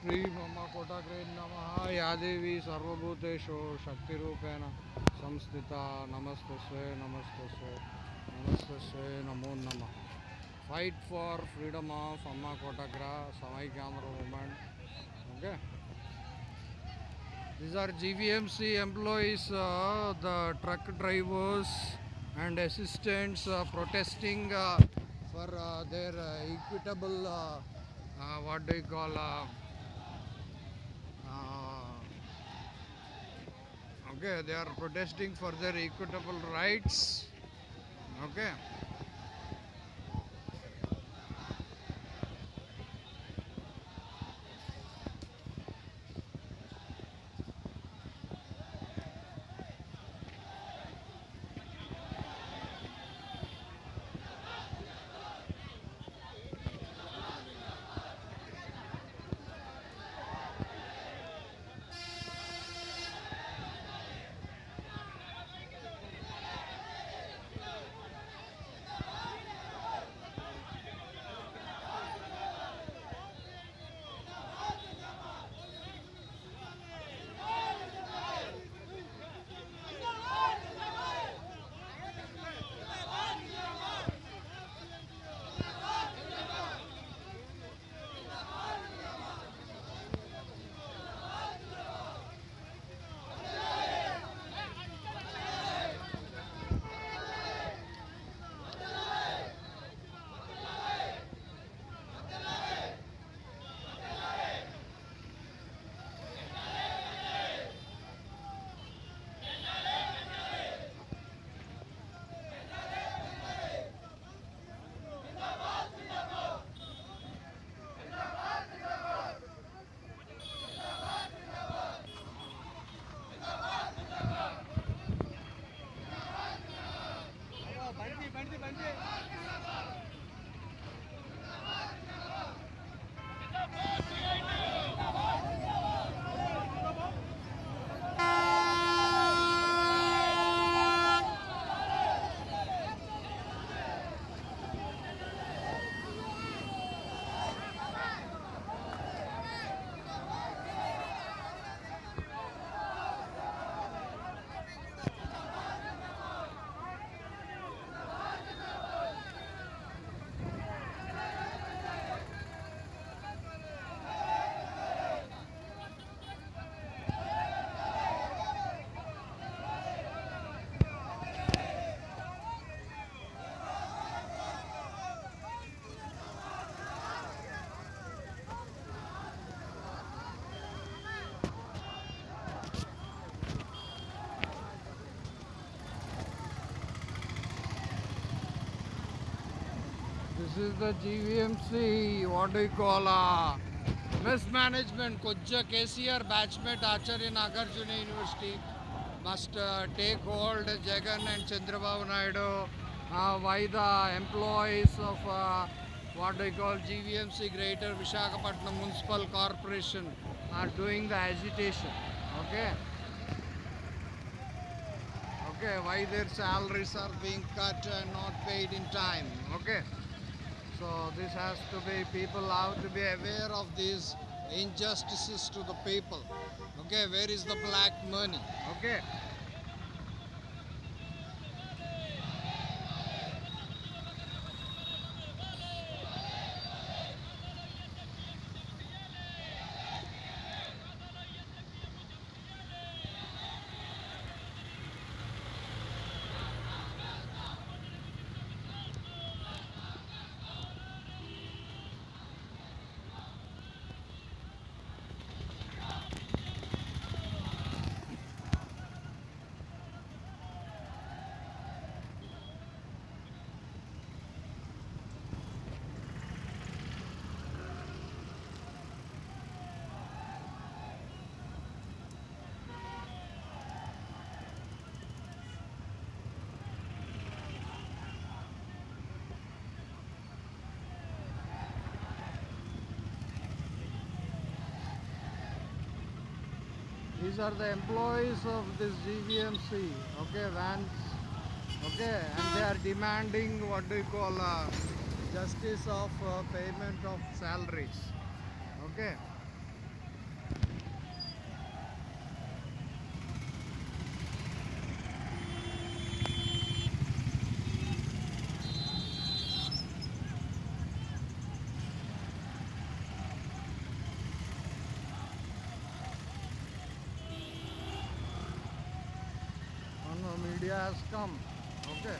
श्री मम कोटग्रेन्म यादेवी सर्वभूतेषु शक्तिपेण संस्थित। नमस्ते स्वे नमस्ते स्वे नमस्ते स्वे नमो नम फाइट फॉर फ्रीडम ऑफ़ अम्मा कोटग्रा समय camera moment okay these are G V M C employees the truck drivers and assistants protesting for their equitable what do call Uh, okay, they are protesting for their equitable rights. Okay. This is the GVMC, what do you call, uh, mismanagement, Kujja KCR batchmate Acharya Nagarjuna University must uh, take hold, Jagan and Chandrababu Naidu, uh, why the employees of, uh, what do you call, GVMC Greater Vishakhapatnam Municipal Corporation are doing the agitation, okay? Okay, why their salaries are being cut and not paid in time, okay? So this has to be, people have to be aware of these injustices to the people. Okay, where is the black money? Okay. These are the employees of this GVMC, okay, vans, okay, and they are demanding what do you call uh, justice of uh, payment of salaries, okay. media has come. Okay.